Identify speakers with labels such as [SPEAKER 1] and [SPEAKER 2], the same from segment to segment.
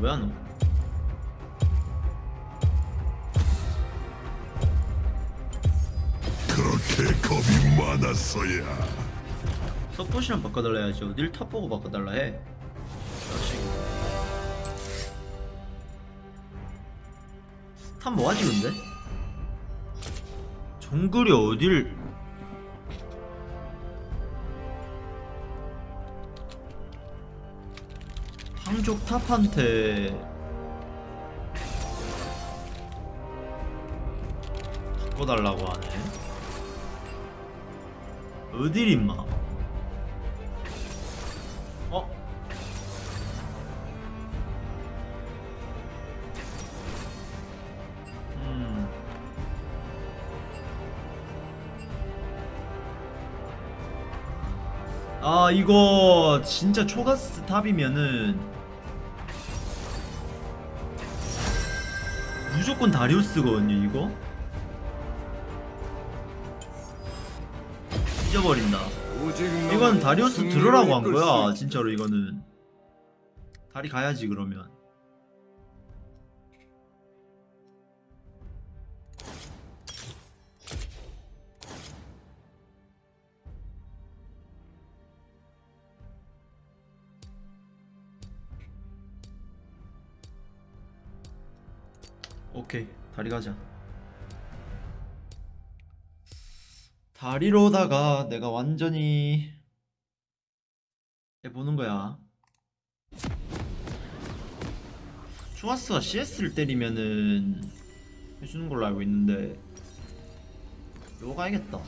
[SPEAKER 1] 왜 안 오?
[SPEAKER 2] 그렇게 겁이 많았어야.
[SPEAKER 1] 서폿이랑 바꿔달라 해야지 어딜 top 보고 바꿔달라 해 자식 top 뭐하지 근데? 정글이 어딜 한쪽 탑한테 바꿔달라고 하네 어딜 임마 어? 음. 아 이거 진짜 초가스 탑이면은 무조건 다리우스거든요 이거? 잊어버린다. 이건 다리우스 들으라고 한 거야 진짜로 이거는. 다리 가야지 그러면 오케이 다리 가자. 다리로다가 내가 완전히 해보는 거야. 추아스가 CS를 때리면은 해주는 걸로 알고 있는데 이거 가야겠다.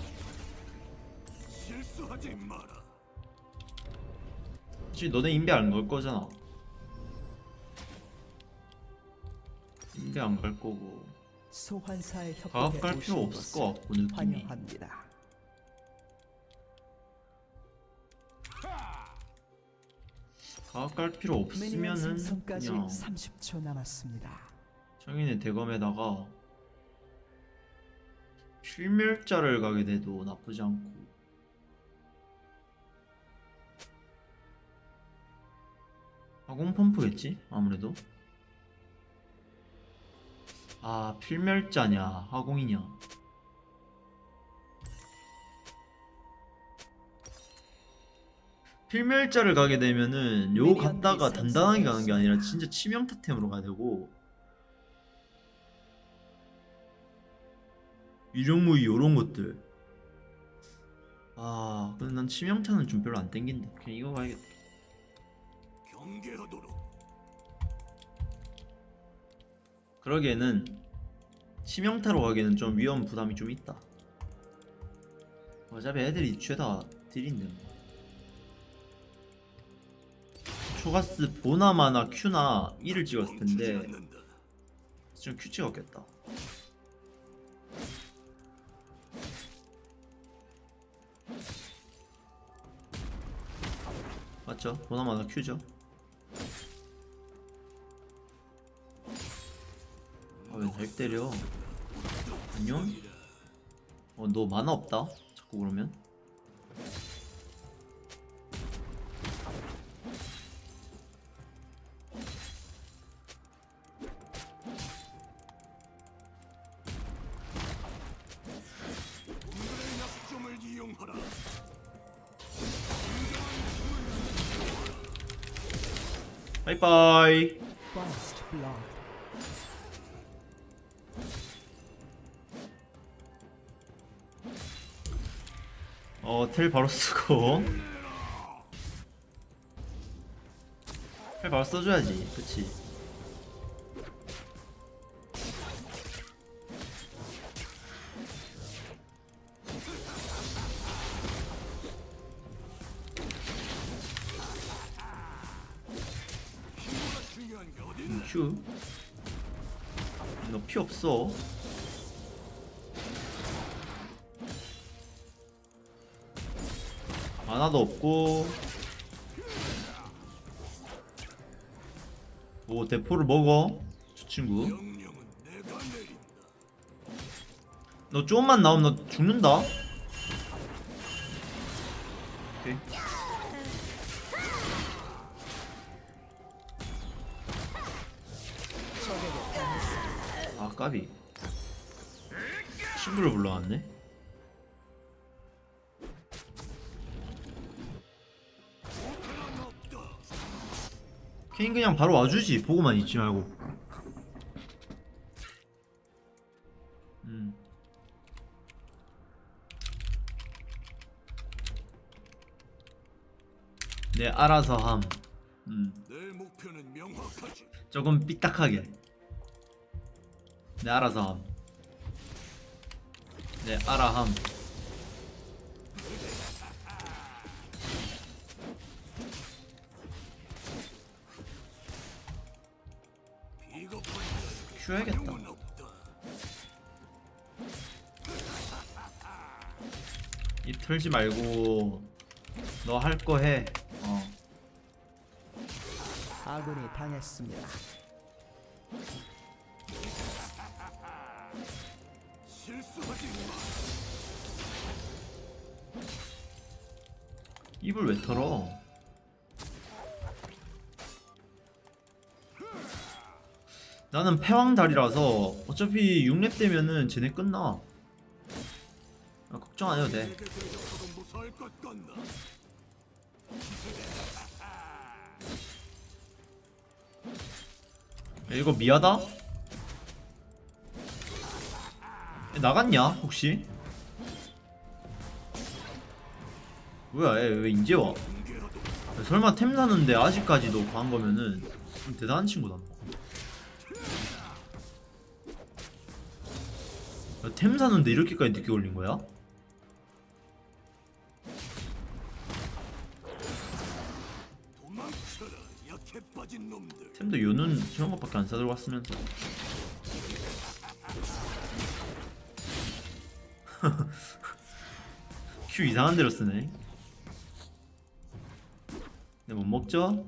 [SPEAKER 2] 실수하지 마라.
[SPEAKER 1] 사실 너네 인베 안 걸 거잖아 인베 안갈 거고
[SPEAKER 3] 소환사의 협곡에
[SPEAKER 1] 갈 필요 없을 것 같고 느낌이
[SPEAKER 3] 환영합니다.
[SPEAKER 1] 과학 갈 필요 없으면은 그냥
[SPEAKER 3] 30초 남았습니다.
[SPEAKER 1] 정인의 대검에다가 필멸자를 가게 돼도 나쁘지 않고 화공 펌프겠지? 아무래도 아 필멸자냐 화공이냐. 필멸자를 가게 되면은 요 갔다가 단단하게 가는 게 아니라 진짜 치명 타템으로 가야 되고. 위령무이 요런 것들. 아 근데 난 치명타는 좀 별로 안 땡긴다. 그냥 이거 가야겠다.
[SPEAKER 2] 경계하도록.
[SPEAKER 1] 그러기에는 치명타로 가기에는 좀 위험 부담이 좀 있다 어차피 애들이 죄다 딜인데 뭐. 초가스 보나마나 큐나 1을 찍었을 텐데. 지금 큐 찍었겠다 맞죠? 보나마나 큐죠 잘 때려. 안녕? 어 너 만화 없다? 자꾸 그러면 어텔 바로 쓰고. 텔 바로 써줘야지. 그치 포를 먹어 저 친구. 너 조금만 나오면 너 죽는다. 오케이. 아 까비. 친구를 불러왔네. 케인 그냥 바로 와주지 보고만 있지 말고 음 네, 알아서 함. 음. 조금 삐딱하게. 네, 알아서 함. 네, 알아 함.
[SPEAKER 2] 없다.
[SPEAKER 1] 입 털지 말고 너 할 거 해. 어.
[SPEAKER 3] 아군이 당했습니다.
[SPEAKER 1] 입을 왜 털어? 나는 패왕달이라서 어차피 6렙 되면은 쟤네 끝나. 아, 걱정 안 해도 돼. 야, 이거 미하다? 얘 나갔냐 혹시? 뭐야 얘왜 이제 와? 야, 설마 템 사는데 아직까지도 간 거면은 좀 대단한 친구다 템 사는데 이렇게까지 늦게 올린 거야? 템도 요는 저런 것밖에 안 사들고 왔으면서 큐 이상한 데로 쓰네 네, 못 먹죠?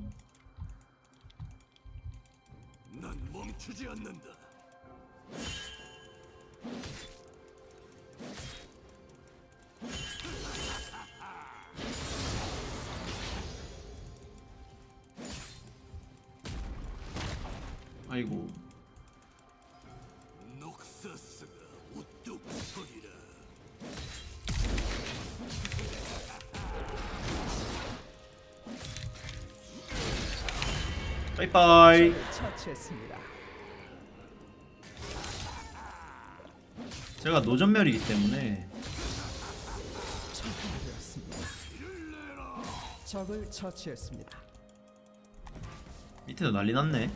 [SPEAKER 3] 처치했습니다.
[SPEAKER 1] 제가 노전멸이기 때문에.
[SPEAKER 3] 적을 처치했습니다.
[SPEAKER 1] 밑에도 난리 났네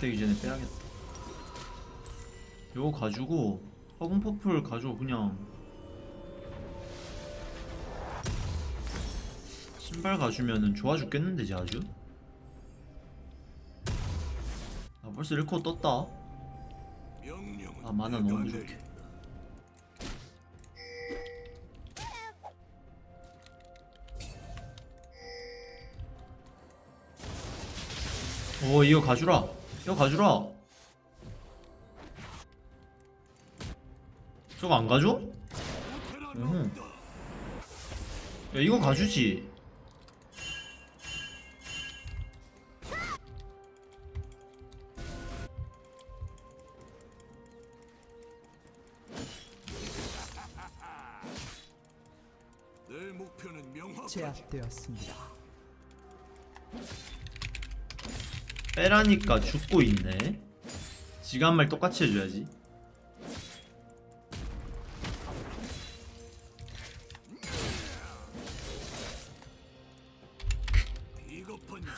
[SPEAKER 1] 되기 전에 빼야겠다. 요거 가지고 허공 퍼플 가지고 그냥 신발 가주면은 좋아 죽겠는데 이제 아주? 아 벌써 1코 떴다. 아 만화 너무
[SPEAKER 2] 내린다.
[SPEAKER 1] 오 이거 가주라 이거 가주라 저거 안 가줘? 음. 야 이거 가주지
[SPEAKER 2] 내 목표는 명확하지.
[SPEAKER 3] 제압되었습니다.
[SPEAKER 1] 빼라니까 죽고 있네. 지가 한 말 똑같이 해줘야지.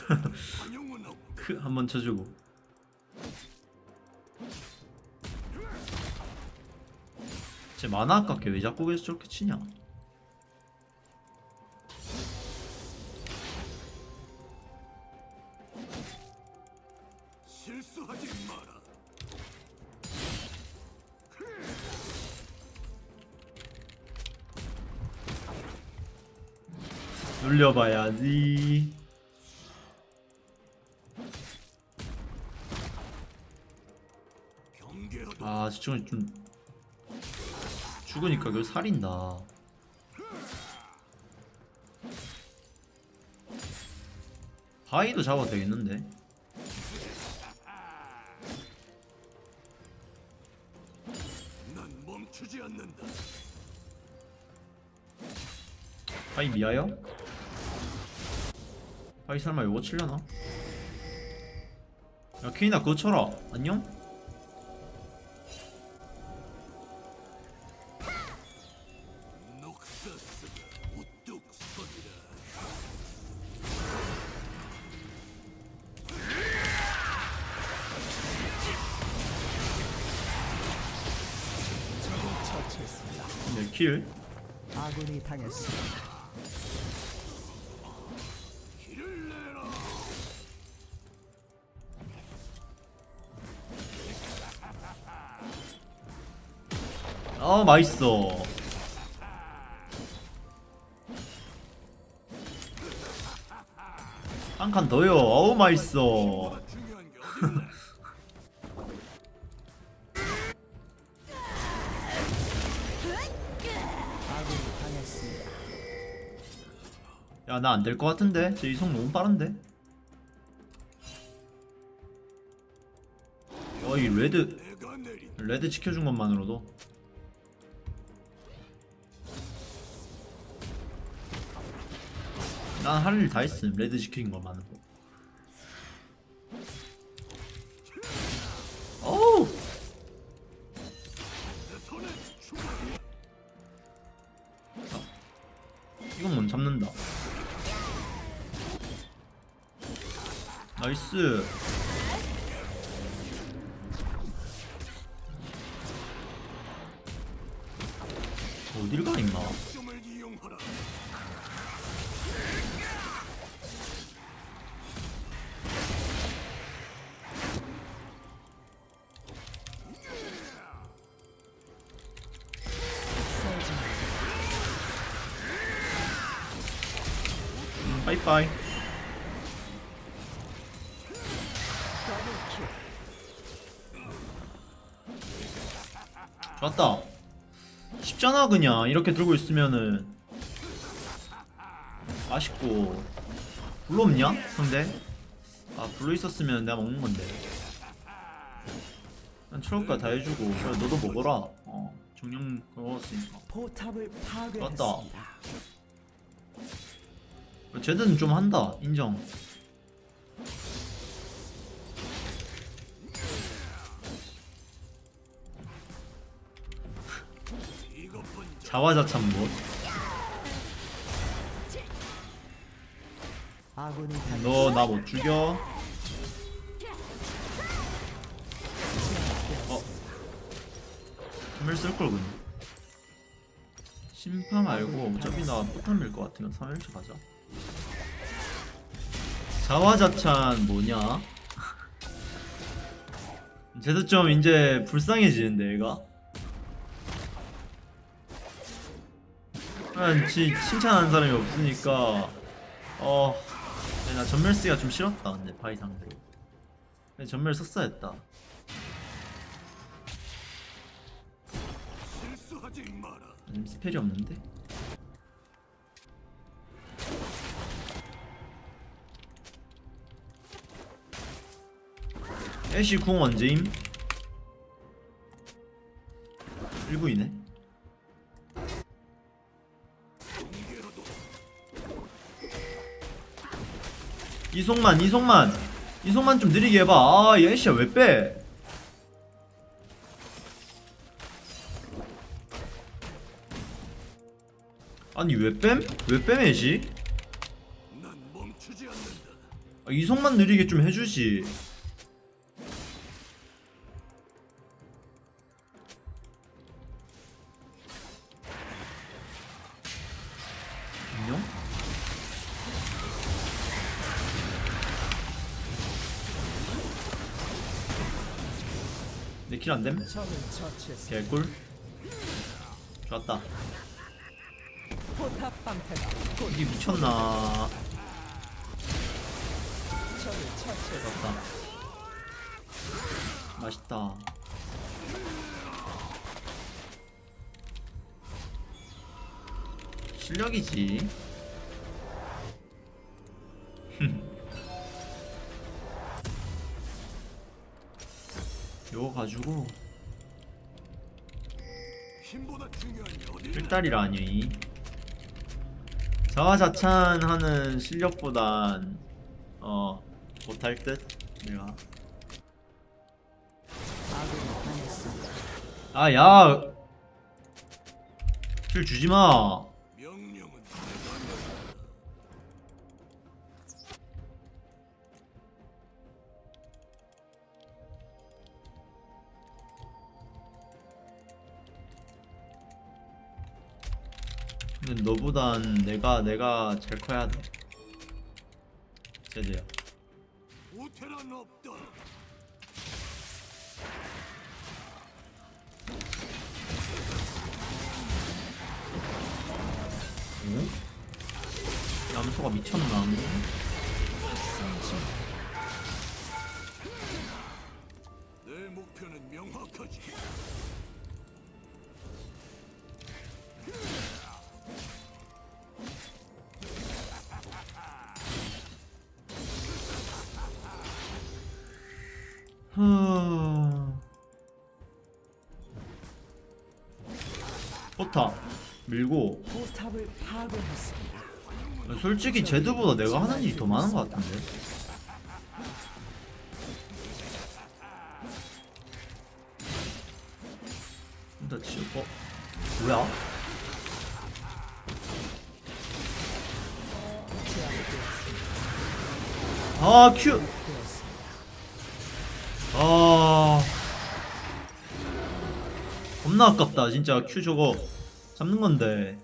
[SPEAKER 1] 크 한번 쳐주고. 쟤 만화 아깝게 왜 자꾸 계속 저렇게 치냐
[SPEAKER 2] 실수하지 마라.
[SPEAKER 1] 눌려봐야지. 아, 시청자 좀 죽으니까 그 살인다. 바위도 잡아도 되겠는데? 바위 미아요? 바위 설마 요거 칠려나? 야 케이나 그거 쳐라 안녕? 네, 킬
[SPEAKER 3] 아군이 당했습니다.
[SPEAKER 1] 맛있어. 한 칸 더요. 어우 맛있어. 야 나 안 될 것 같은데? 쟤 이속 너무 빠른데? 어이 red red 지켜준 것만으로도 난 할 일 다 했음. red 지킨 것만으로 어우!
[SPEAKER 2] 내 손에 죽어.
[SPEAKER 1] 이건 못 잡는다. 나이스 그냥 이렇게 들고 있으면은 맛있고. 블루 없냐? 상대? 아 블루 있었으면 내가 먹는 건데. 난 초록가 다 해주고. 그래 너도 먹어라. 어 정령 먹었으니까. 맞다.
[SPEAKER 3] 파괴했습니다.
[SPEAKER 1] 쟤들은 좀 한다. 인정
[SPEAKER 2] 자.
[SPEAKER 1] 자화자찬 못 너 나 못 죽여. 어. 힘을 쓸걸 그냥 심파 말고 어차피 나 포탄 밀것 같으면 3일차 가자. 자화자찬 뭐냐? 좀 이제 불쌍해지는데 얘가 그냥 지 칭찬하는 사람이 없으니까 어, 네, 나 점멸 쓰기가 좀 싫었다. 근데 바이 상대로. 근데 점멸 썼어야 했다. 음, spell이 없는데. 애쉬 궁 언제임? 1부이네. 이송만, 이송만, 이송만 좀 느리게 해봐. 아, 이 애쉬야 왜 빼? 아니 왜 뺨? 왜
[SPEAKER 2] 않는다.
[SPEAKER 1] 아, 이송만 느리게 좀 해주지. 내킬 안됨? 개꿀. 좋았다. 이게 미쳤나. 맞다. 맛있다. 실력이지 요거 가지고
[SPEAKER 2] 있나?
[SPEAKER 1] 필다리라니 자화자찬하는 실력보단 어 못할 듯 내가. 아야 킬 주지마 근데 너보단 내가 내가 제일 커야 돼 제대야
[SPEAKER 2] 우테란 없다.
[SPEAKER 1] 응? 염소가 미쳤나?
[SPEAKER 2] 내 목표는 명확하지.
[SPEAKER 1] 하... 포탑 밀고
[SPEAKER 3] 포탑을 파괴했습니다.
[SPEAKER 1] 솔직히 제드보다 내가 하는 일이 더 많은 것 같은데 일단 지금 어? 뭐야? 아 큐!
[SPEAKER 3] 되었습니다.
[SPEAKER 1] 아 겁나 아깝다. 진짜 큐 저거 잡는 건데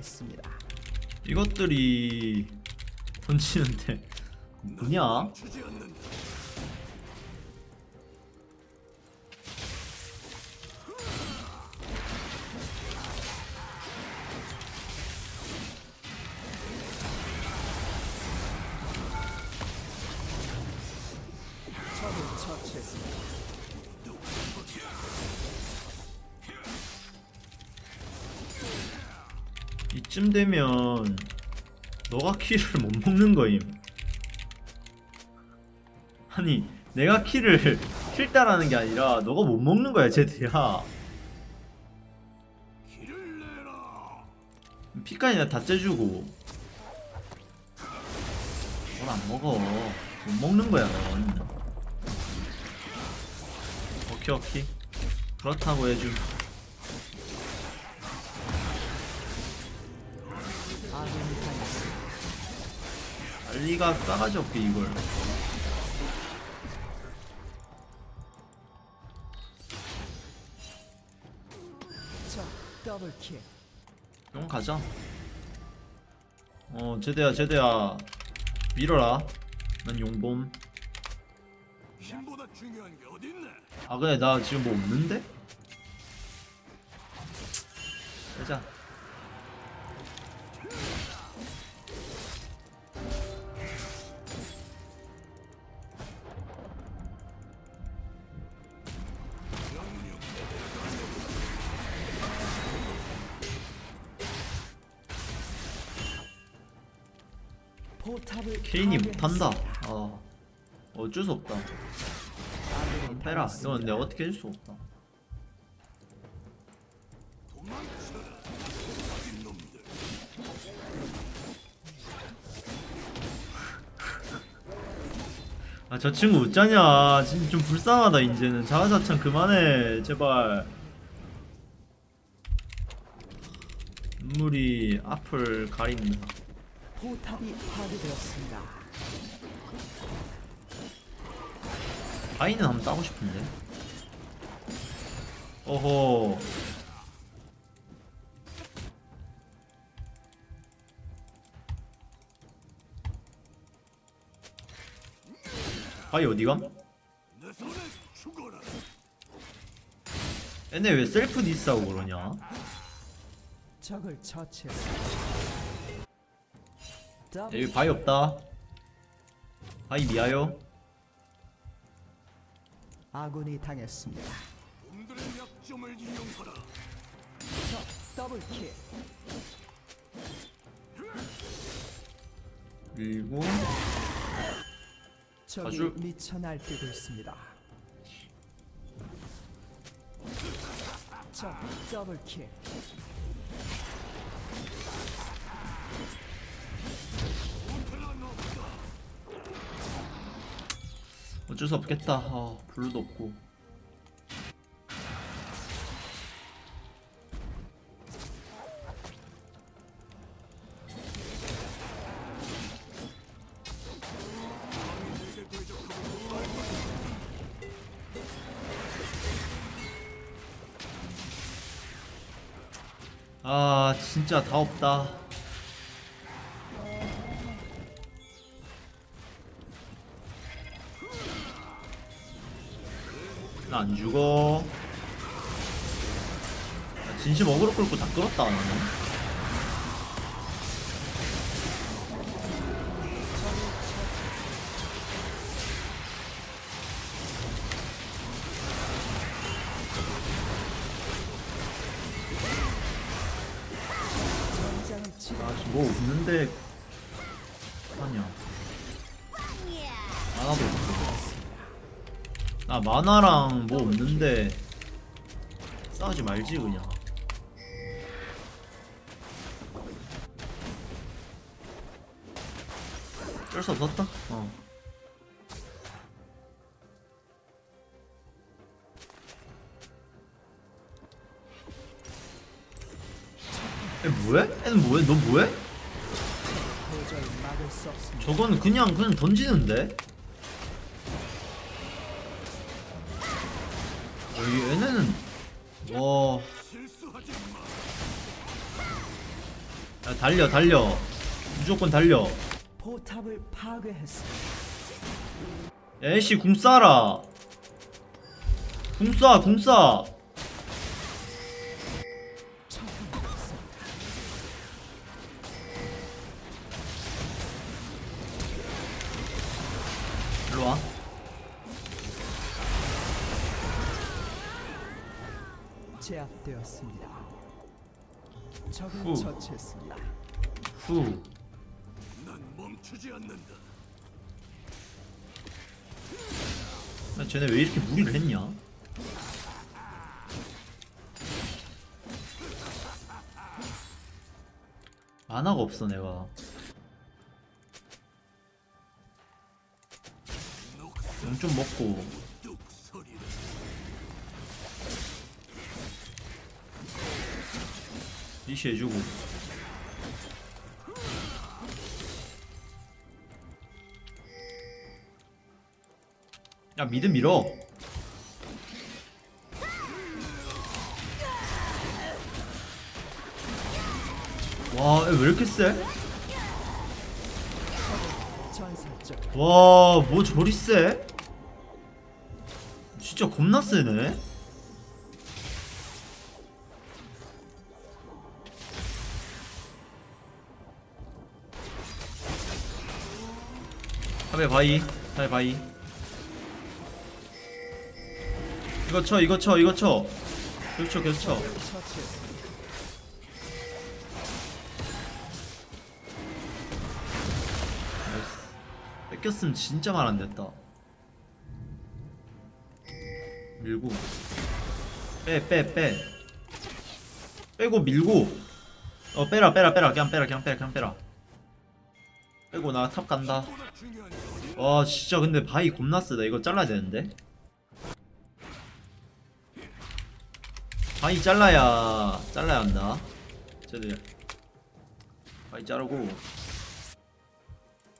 [SPEAKER 3] 했습니다.
[SPEAKER 1] 이것들이 던지는데 뭐냐?
[SPEAKER 3] 처치했습니다.
[SPEAKER 1] 이쯤 되면 너가 키를 못 먹는 거임. 아니 내가 키를 킬 따라는 게 아니라 너가 못 먹는 거야 제드야.
[SPEAKER 2] 길을 내라.
[SPEAKER 1] 피까지 나 다 째주고 뭘 안 먹어. 못 먹는 거야 넌. 오케이 오케이. 그렇다고 해줌. 리가 싸가지 없게 이걸. 용 가자. 어, 제대야, 제대야. 밀어라. 난
[SPEAKER 2] 있나?
[SPEAKER 1] 아, 그래, 나 지금 뭐 없는데? 빼자. 어쩔 수 없다. 페라. 이건 내가 어떻게 해줄 수 없다. 아 저 친구 웃자냐. 진짜 좀 불쌍하다 이제는. 자화자찬 그만해 제발. 눈물이 앞을 가린다.
[SPEAKER 3] 포탑이 파괴되었습니다.
[SPEAKER 1] 바이는 한번 따고 싶은데. 어허. 바이 어디감? 얘네 왜 셀프 디스하고 그러냐?
[SPEAKER 3] 적을
[SPEAKER 1] 여기 바이 없다. 바이 미아요
[SPEAKER 3] 아군이 당했습니다.
[SPEAKER 2] 놈들의 약점을 이용하라.
[SPEAKER 3] 적 double kill.
[SPEAKER 1] 그리고
[SPEAKER 3] 적이
[SPEAKER 1] 아주-
[SPEAKER 3] 미쳐 날뛰고 있습니다. 적 더블킬.
[SPEAKER 1] 어쩔 수 없겠다. 아 블루도 없고. 아 진짜 다 없다 안 죽어. 아, 진심 어그로 끌고 다 끌었다 나는 만화랑 뭐 없는데 싸우지 말지 그냥 어쩔 수 없었다 어 애 뭐해? 애는 뭐해? 너 뭐해? 저건 그냥 그냥 던지는데? 달려 달려 무조건 달려
[SPEAKER 3] 포탑을 파괴했습니다.
[SPEAKER 1] 애쉬 궁 쏴라 궁 쏴, 궁 쏴.
[SPEAKER 3] 처분했습니다.
[SPEAKER 1] 일로 와.
[SPEAKER 3] 제압되었습니다. 적을
[SPEAKER 1] 후.
[SPEAKER 3] 처치했습니다.
[SPEAKER 1] 후.
[SPEAKER 2] 난 멈추지 않는다.
[SPEAKER 1] 야, 쟤네 왜 이렇게 무리를 했냐? 만화가 없어 내가. 용좀 먹고. 리시 해주고. 야 미드 밀어. 와, 얘왜 이렇게 세?
[SPEAKER 3] 전설적
[SPEAKER 1] 와, 뭐 저리 세? 진짜 겁나 세네. 탑에 바이, 탑에 바이. 이거 쳐, 이거 쳐, 이거 쳐.
[SPEAKER 3] 처치했습니다.
[SPEAKER 1] nice. 뺏겼으면 진짜 말 안 됐다. 밀고 빼 빼 빼. 빼고 밀고 어 빼라 빼라 빼라 그냥 빼라 그냥 빼라 그냥 빼라. 빼고 나 top 간다. 와 진짜 근데 바이 겁나 쎄다 이거 잘라야 되는데 바이 잘라야 잘라야 한다. 쟤들. 바위 자르고.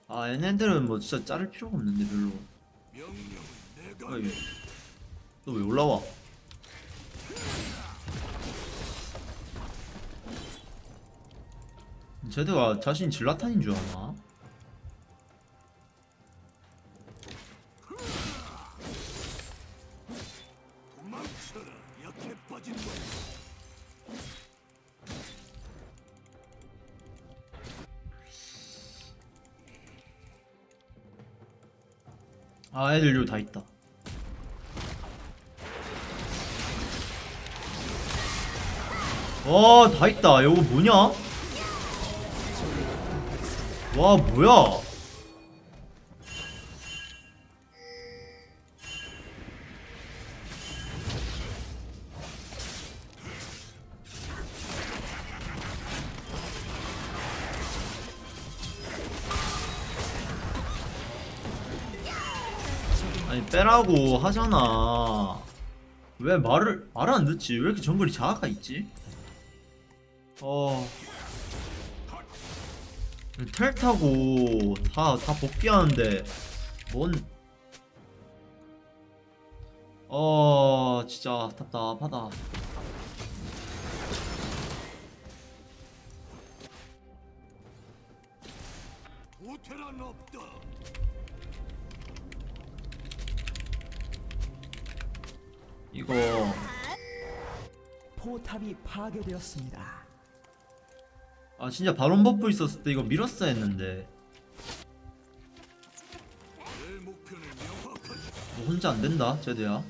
[SPEAKER 1] 아 얘네들은 뭐 진짜 자를 필요가 없는데 별로.
[SPEAKER 2] 명령은 내가
[SPEAKER 1] 너왜 올라와? 쟤들가 자신 질라탄인 줄 아나? 아 애들 여기 다 있다. 와다 있다. 이거 뭐냐? 와 뭐야 빼라고 하잖아. 왜 말을 말을 안 듣지? 왜 이렇게 정글이 자아가 있지? 어. 텔 타고 다 다 복귀하는데 뭔? 어, 진짜 답답하다. 이거
[SPEAKER 3] 포탑이 파괴되었습니다.
[SPEAKER 1] 아 진짜 바론 buff 있었을 때 이거 밀었어야 했는데 너 혼자 안 된다, 제드야.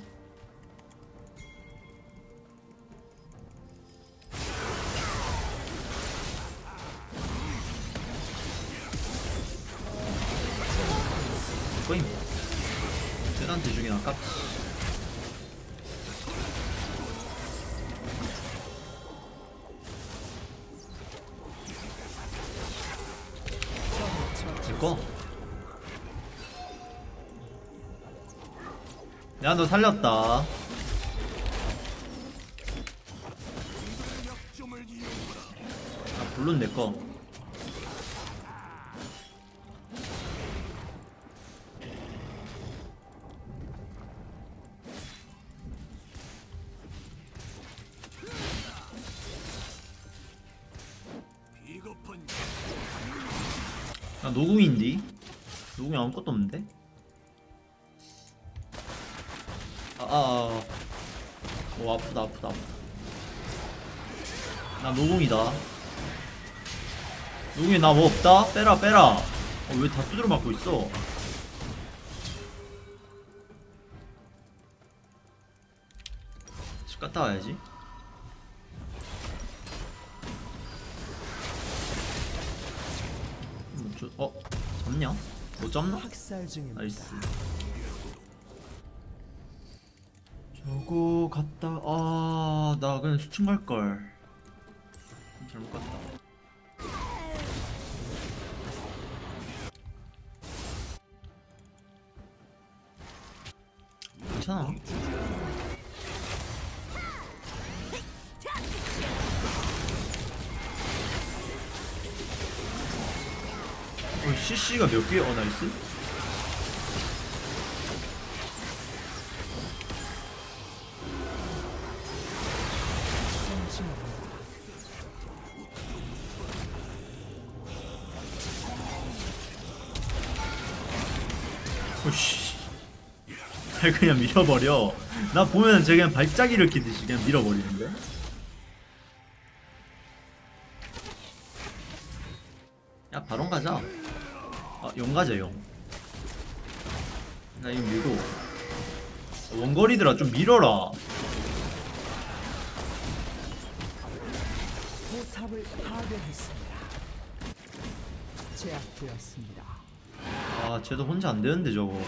[SPEAKER 1] 살렸다. 아, 블룬 내 거. 나 뭐 없다? 빼라, 빼라. 어, 왜 다 두드려 맞고 있어? 집 갔다 와야지. 뭐, 저, 어? 잡냐? 못 잡나? nice. 저거 갔다 아, 나 그냥 수층 갈 걸. 어, CC가 몇 개? 어, 나이스. 그냥 밀어버려. 나 보면 쟤 그냥 발작 일으키듯이 그냥 밀어버리는데. 야, 가자, 용. 나 이거 밀고. 원거리들아, 좀 밀어라.
[SPEAKER 3] 포탑을 파괴했습니다. 제압되었습니다.
[SPEAKER 1] 아, 쟤도 혼자 안 되는데, 저거.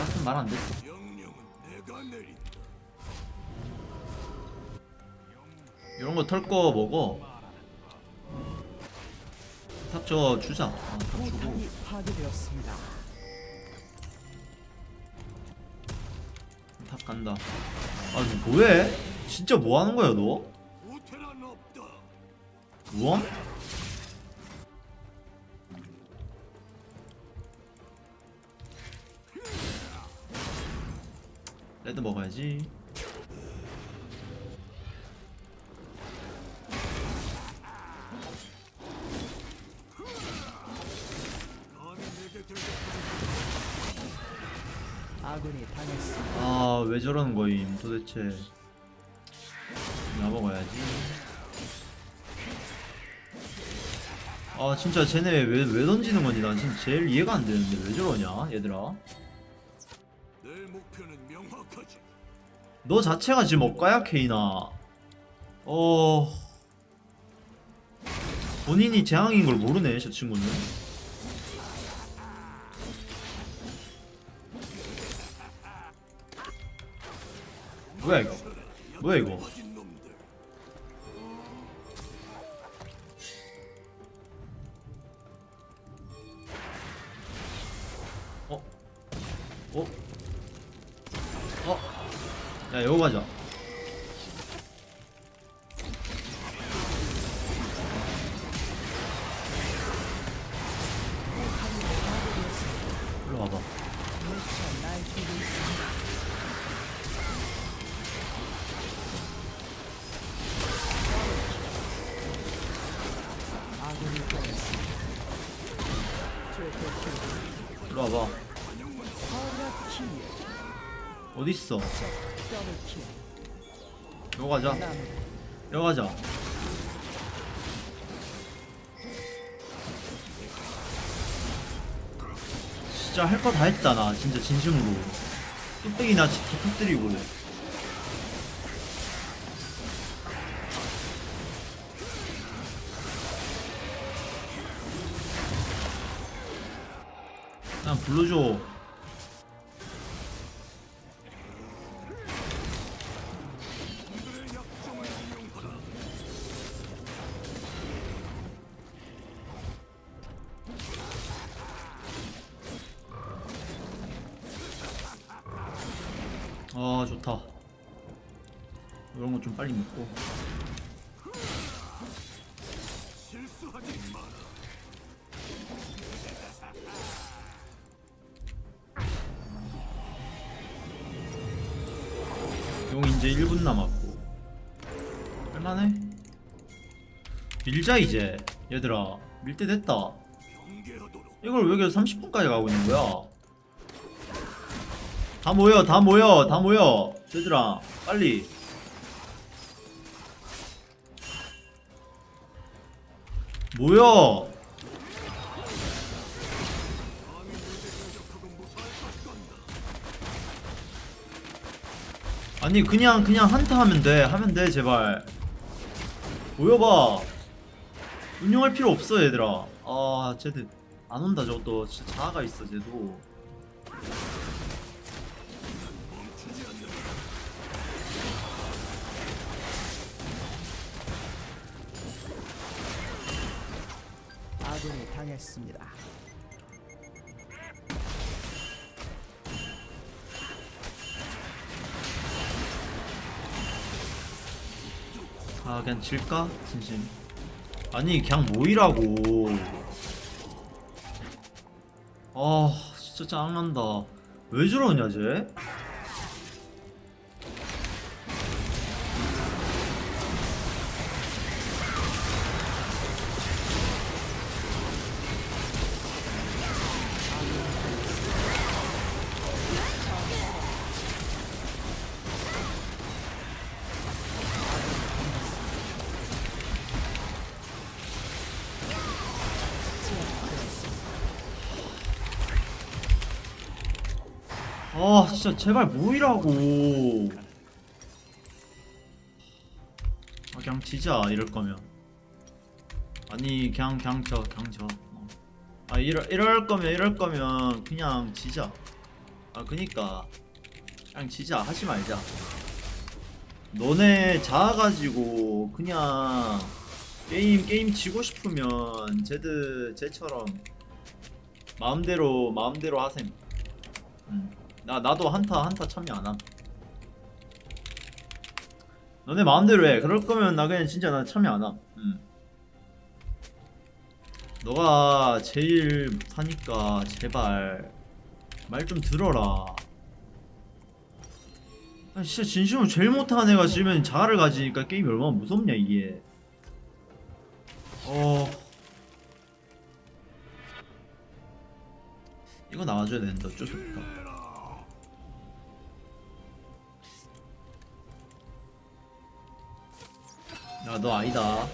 [SPEAKER 1] 아직 말안 됐어
[SPEAKER 2] 명령은 내가 내린다.
[SPEAKER 1] 이런 거 털 거 먹어 탑저 주자 아, 탑 주고.
[SPEAKER 3] 탑
[SPEAKER 1] 간다 아너 뭐해? 진짜 뭐 하는 거야 너?
[SPEAKER 2] 우테
[SPEAKER 1] 레드 먹어야지
[SPEAKER 3] 아군이 당했습니다.
[SPEAKER 1] 아왜 저러는 거임 도대체 나 먹어야지 아 진짜 쟤네 왜, 왜 던지는 건지 난 진짜 제일 이해가 안 되는데 왜 저러냐 얘들아
[SPEAKER 2] 내 목표는.
[SPEAKER 1] 너 자체가 지금 억가야 케이나 어 본인이 재앙인 걸 모르네 저 친구는 뭐야 이거 뭐야 이거? 어? 어? 야 여기 가자 일로 와봐. 어딨어 여기 가자.
[SPEAKER 3] 남
[SPEAKER 1] 여기 가자. 진짜 할 거 다 했다 나. 진짜 진심으로. 뚝배기나 진짜 터뜨리고 그냥 불러줘 빨리 먹고. 용 이제 1분 남았고. 할만해? 밀자 이제. 얘들아 밀 때 됐다. 이걸 왜 계속 30분까지 가고 있는 거야? 다 모여 다 모여 다 모여. 얘들아 빨리
[SPEAKER 2] 같다.
[SPEAKER 1] 아니 그냥 그냥 한타 하면 돼. 하면 돼 제발. 모여봐. 운영할 필요 없어 얘들아. 아 쟤들 안 온다 저것도 진짜 자아가 있어 쟤도
[SPEAKER 3] 했습니다.
[SPEAKER 1] 아 그냥 질까? 진심 아니 그냥 모이라고 아 진짜 짜증난다 왜 저러냐 쟤? 진짜 제발 모이라고. 아 그냥 지자 이럴 거면. 아니 그냥 그냥 져 그냥 져 어. 아 이럴, 이럴 거면 이럴 거면 그냥 지자. 아 그니까. 그냥 지자 하지 말자. 너네 자아가지고 그냥 게임 게임 지고 싶으면 쟤들 쟤처럼 마음대로 마음대로 하셈. 음. 나 나도 한타 한타 참여 안함. 너네 마음대로 해. 그럴 거면 나 그냥 진짜 나 참여 안함. 음. 너가 제일 못하니까 제발 말 좀 들어라. 아, 진짜 진심으로 제일 못하는 애가 지면 자아를 가지니까 게임이 얼마나 무섭냐 이게. 어. 이거 나와줘야 되는데 어쩔 수 없다 야 너 아니다.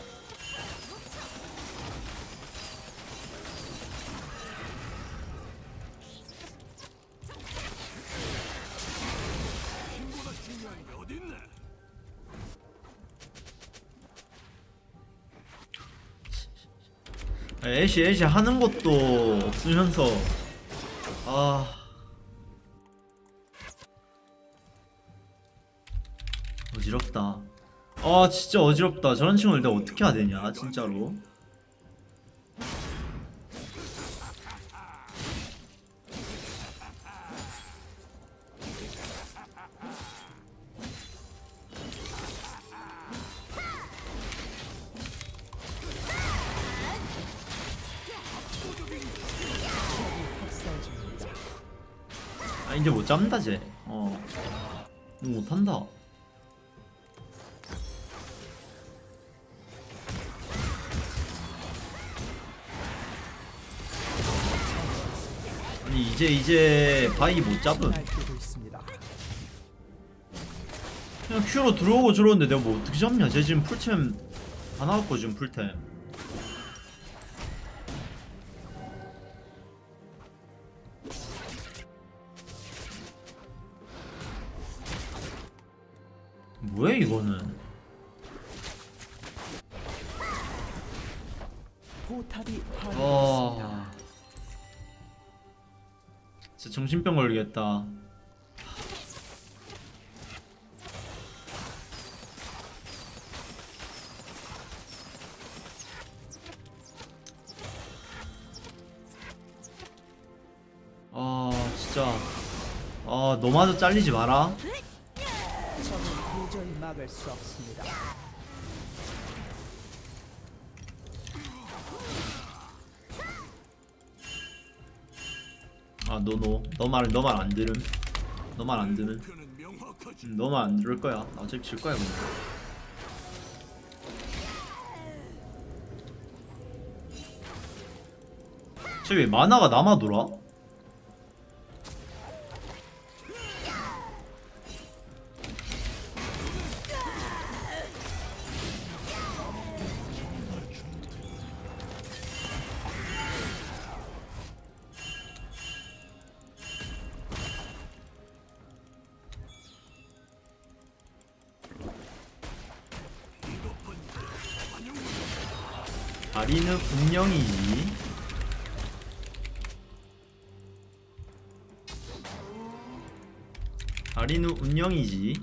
[SPEAKER 1] 애쉬 애쉬 하는 것도 없으면서. 아. 어지럽다 아 진짜 어지럽다. 저런 친구를 내가 어떻게 해야 되냐 진짜로. 아 이제 못 잡는다 쟤 어. 못한다 이제 이제 바이 못 잡음. 그냥 Q로 들어오고 들어오는데 내가 뭐 어떻게 잡냐? 쟤 지금 풀템 다 나왔고 지금 풀템. 뭐야 이거는?
[SPEAKER 3] 포
[SPEAKER 1] 정신병 걸리겠다. 아 진짜. 아 너마저 잘리지 마라.
[SPEAKER 3] 적을 도저히 막을 수 없습니다.
[SPEAKER 1] 아너너너말 너 말 안 들음 너 말 안 들음
[SPEAKER 2] 목표는 명확하지.
[SPEAKER 1] 너말안 들을 거야 나 어차피 질 거야 근데 쟤왜 만화가 남아 돌아? 다리는 분명이지 다리는 운명이지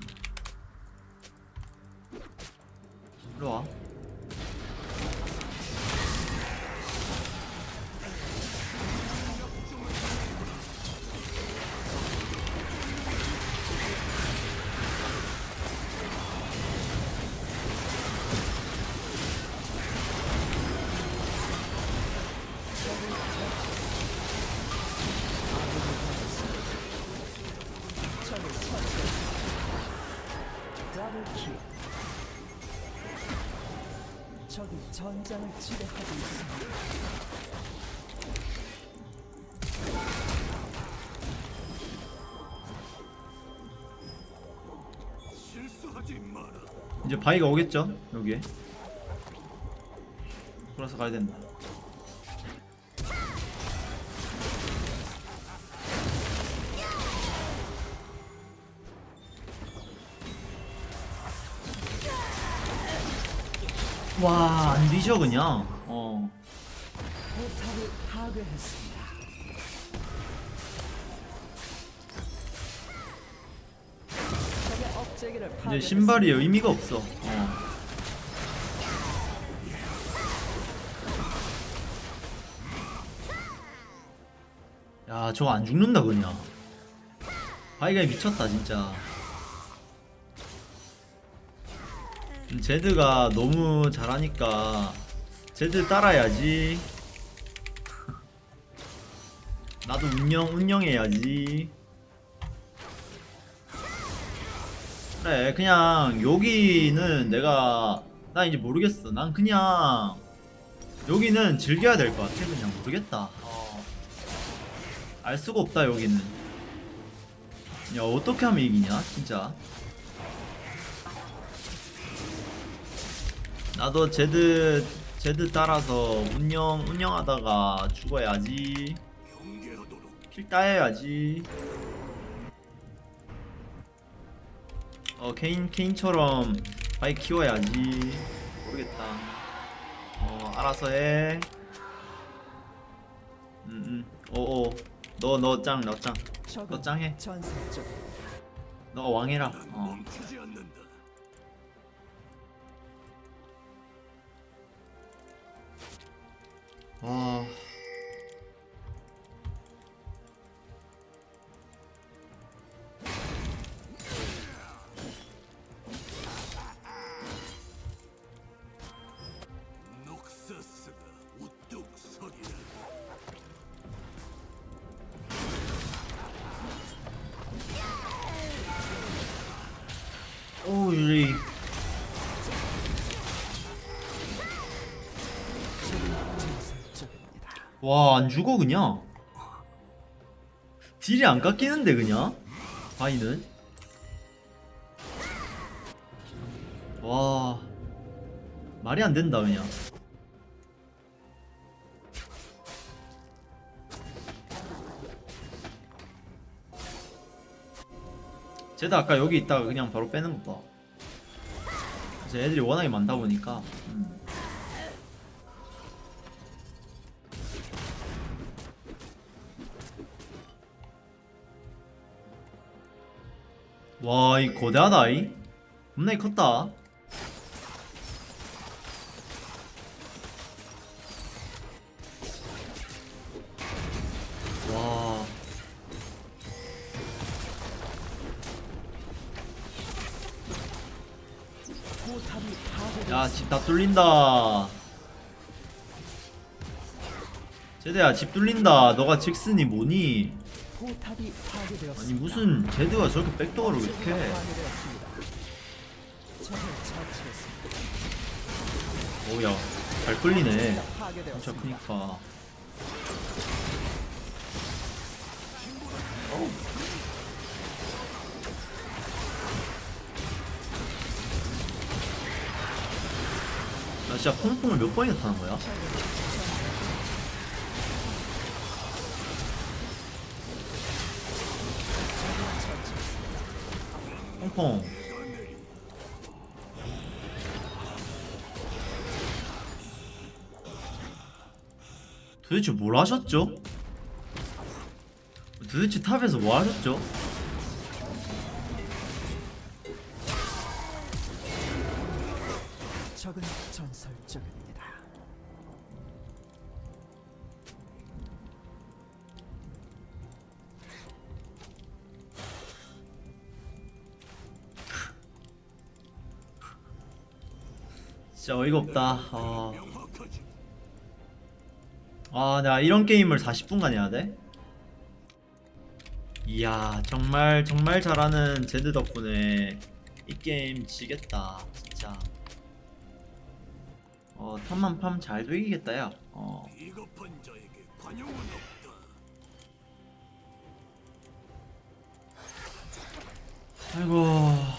[SPEAKER 1] 바위가 오겠죠? 여기에. 돌아서 가야 된다. 와 안 뒤져 그냥 이제. 신발이 의미가 없어. 어. 야, 저거 안 죽는다 그냥. 바이가 미쳤다 진짜. 음, 제드가 너무 잘하니까 제드 따라야지. 나도 운영 운영해야지. 그래 그냥 여기는 내가 나 이제 모르겠어. 난 그냥 여기는 즐겨야 될 것 같아. 그냥 모르겠다. 어. 알 수가 없다 여기는. 야 어떻게 하면 이기냐 진짜? 나도 제드 제드 따라서 운영 운영하다가 죽어야지. kill 따야지. 어 케인 케인처럼 바이 키워야지. 모르겠다. 어 알아서 해. 음음. 오오. 너 너 짱 너 짱.
[SPEAKER 3] 적은
[SPEAKER 1] 너 짱해. 너가 왕해라.
[SPEAKER 2] 난
[SPEAKER 1] 어.
[SPEAKER 2] 멈
[SPEAKER 3] 전설적입니다.
[SPEAKER 1] 와안 죽어 그냥. 딜이 안 깎이는데 그냥. 바이는. 와 말이 안 된다 그냥. 쟤도 아까 여기 있다가 그냥 바로 빼는 거 봐. 이제 애들이 워낙에 많다 보니까. 음. 와, 이 거대하다, 이. 겁나게 컸다. 뚫린다. 제대야, 집 뚫린다. 너가 직슨이 뭐니? 아니, 무슨 제드가 저렇게 백도어를 왜 이렇게. 오야, 잘 끌리네. 진짜. 크니까. 진짜 퐁퐁을 몇 번이나 타는 거야? 퐁퐁. 도대체 뭘 하셨죠? 도대체 탑에서 뭐 하셨죠? 어이가 없다. 아. 아 내가 이런 게임을 40분간 해야 돼? 이야 정말 정말 잘하는 제드 덕분에 이 게임 지겠다 진짜 어 탐만 팜잘 되기겠다 야 어. 아이고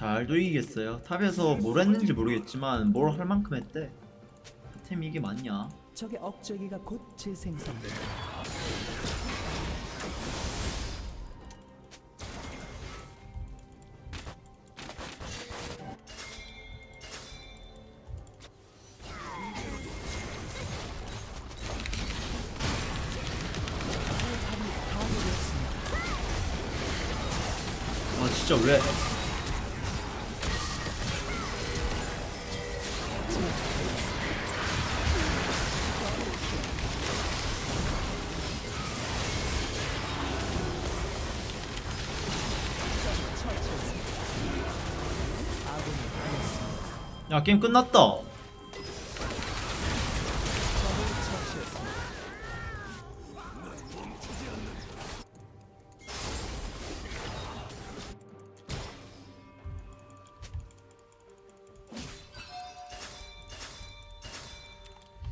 [SPEAKER 1] 잘도 이기겠어요. 탑에서 뭘 했는지 모르겠지만 뭘 할 만큼 했대. 템 이게 맞냐?
[SPEAKER 3] 적의 억제기가 곧 재생성된다.
[SPEAKER 1] 아, 진짜 왜? 야 게임 끝났다.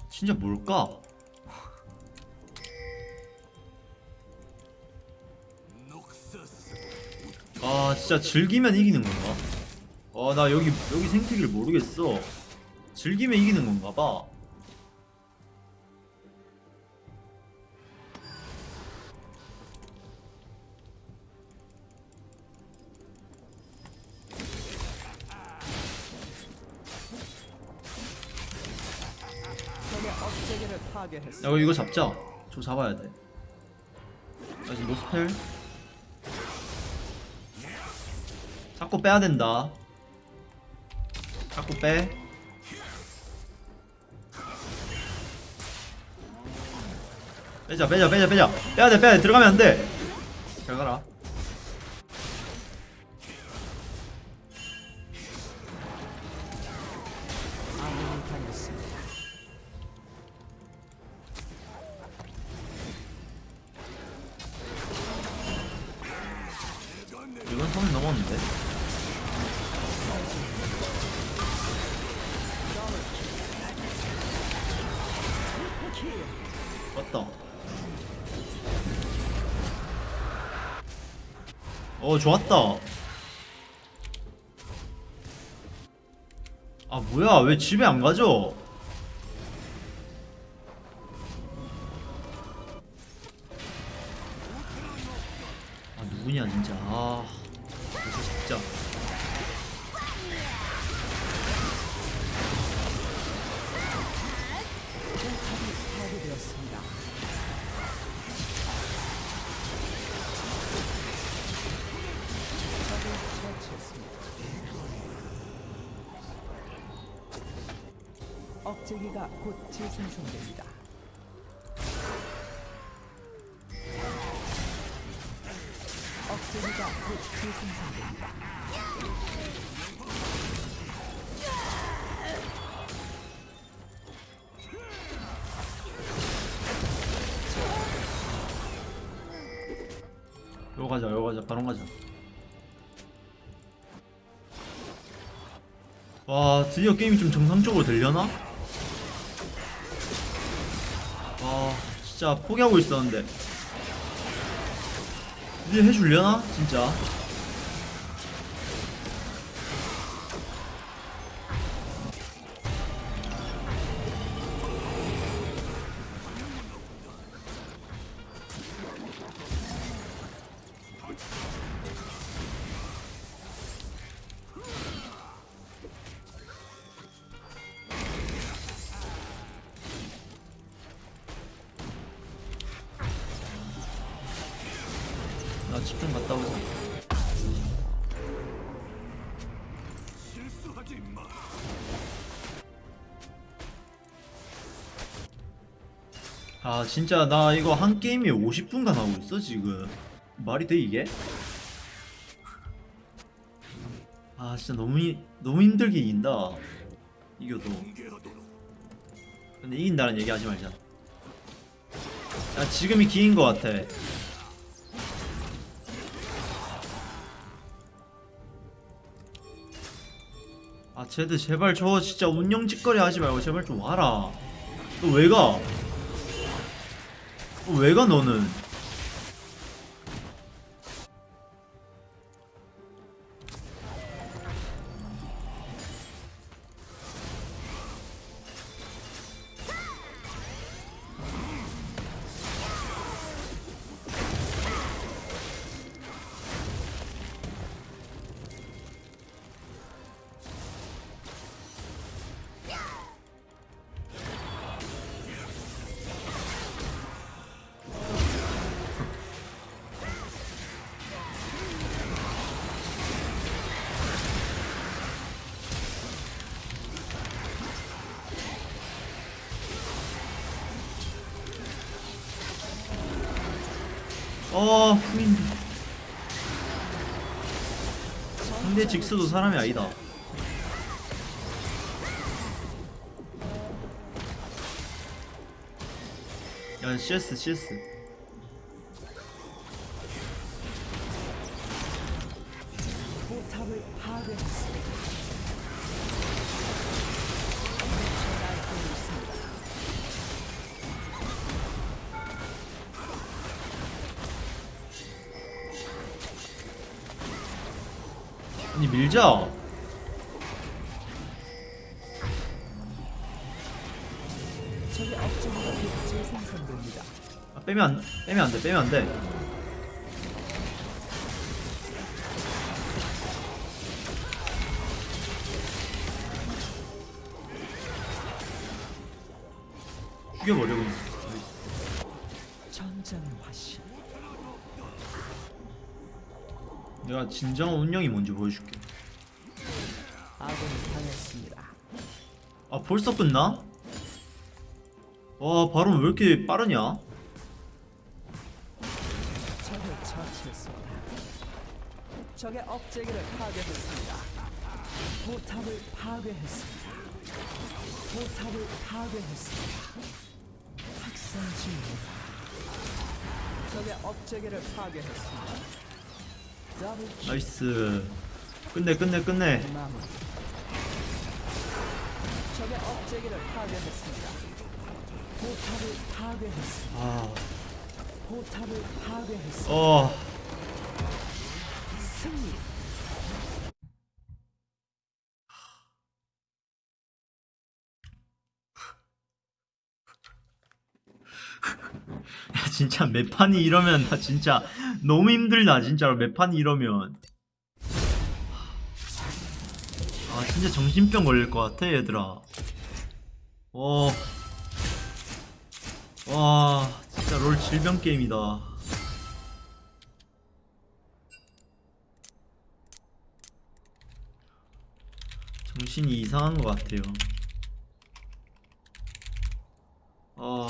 [SPEAKER 1] 진짜 뭘까 아 진짜 즐기면 이기는 건가 아나 여기 여기 생태기를 모르겠어. 즐기면 이기는 건가 봐. 야 이거 잡자. 저 잡아야 돼. 나 지금 노스펠. 자꾸 빼야 된다 자꾸 빼. 빼자 빼자 빼자 빼자 빼야 돼 빼야 돼. 들어가면 안돼 잘 가라.
[SPEAKER 3] 아군이 당했습니다.
[SPEAKER 1] 이건 선을 넘었는데 어 좋았다. 아 뭐야? 왜 집에 안 가죠
[SPEAKER 3] 억제기가 곧 재생성됩니다. 억제기가 곧 재생성됩니다.
[SPEAKER 1] 요거 가자 요거 가자 바로 가자 와 드디어 게임이 좀 정상적으로 되려나? 포기하고 있었는데 드디어 해주려나? 진짜 아 진짜 나 이거 한 게임에 50분간 하고 있어 지금 말이 돼 이게? 아 진짜 너무 히- 너무 힘들게 이긴다 이겨도. 근데 이긴다는 얘기 하지 말자 야 지금이 기인 것 같아 아 쟤들 제발 저 진짜 운영 짓거리 하지 말고 제발 좀 와라 너 왜 가? 너왜가 너는? 어 후인. 상대 직스도 사람이 아니다. 야 CS CS 아니 밀자
[SPEAKER 3] 적의 업적으로 재생산됩니다.
[SPEAKER 1] 아, 빼면 안 빼면 안돼 빼면 안돼 죽여버려 그냥. 내가 진정한 운영이 뭔지 보여줄게 벌써 끝나? 와 바로 왜 이렇게 빠르냐?
[SPEAKER 3] 적의 업체기를 파괴했습니다. 포탑을 파괴했습니다. 포탑을 파괴했습니다. 학살 중입니다. 적의 억제기를 파괴했습니다.
[SPEAKER 1] nice 끝내 끝내 끝내.
[SPEAKER 3] 적의 억제기를 파괴했습니다. 포탑을 파괴했습니다.
[SPEAKER 1] 아...
[SPEAKER 3] 포탑을 파괴했습니다.
[SPEAKER 1] 어...
[SPEAKER 3] 승리.
[SPEAKER 1] 야, 진짜 몇 판이 이러면 나 진짜 너무 힘들다 진짜로 몇 판이 이러면 진짜 정신병 걸릴 것 같아 얘들아. 와... 와 진짜 롤 질병 게임이다. 정신이 이상한 것 같아요 아...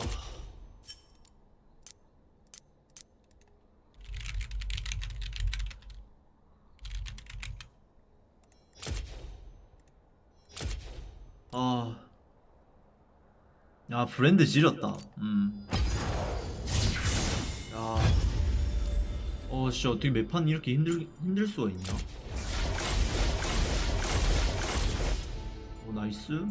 [SPEAKER 1] 아. 야, 브랜드 지렸다. 음. 야. 어, 씨, 어떻게 매판 이렇게 힘들, 힘들 수가 있냐? 오, 나이스.